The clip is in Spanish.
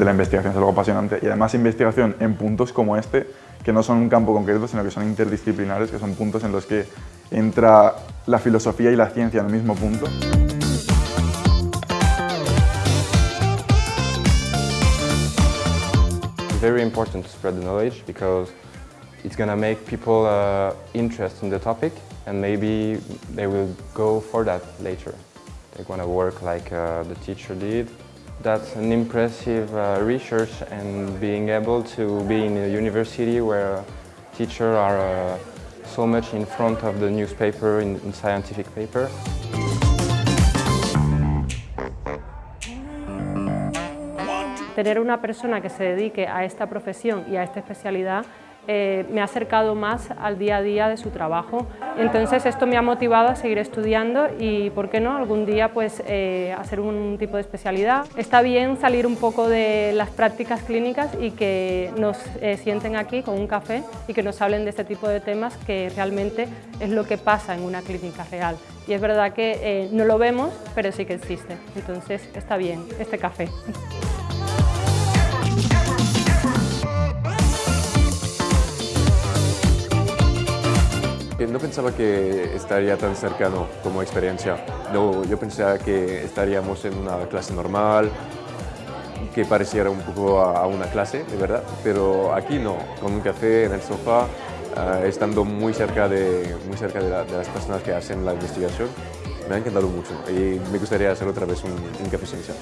de la investigación, es algo apasionante. Y además investigación en puntos como este, que no son un campo concreto, sino que son interdisciplinares, que son puntos en los que entra la filosofía y la ciencia en el mismo punto. Very important to spread the knowledge because it's going to make people uh, interested in the topic and maybe they will go for that later. They want to work like uh, the teacher did. That's an impressive uh, research and being able to be in a university where teachers are uh, so much in front of the newspaper, in, in scientific paper. Tener una persona que se dedique a esta profesión y a esta especialidad eh, me ha acercado más al día a día de su trabajo. Entonces esto me ha motivado a seguir estudiando y, ¿por qué no?, algún día pues eh, hacer un tipo de especialidad. Está bien salir un poco de las prácticas clínicas y que nos eh, sienten aquí con un café y que nos hablen de este tipo de temas que realmente es lo que pasa en una clínica real. Y es verdad que no lo vemos, pero sí que existe. Entonces está bien este café. No pensaba que estaría tan cercano como experiencia. No, yo pensaba que estaríamos en una clase normal, que pareciera un poco a, una clase, de verdad, pero aquí no, con un café en el sofá, eh, estando muy cerca, de, muy cerca de, las personas que hacen la investigación, me ha encantado mucho y me gustaría hacer otra vez un, un café esencial.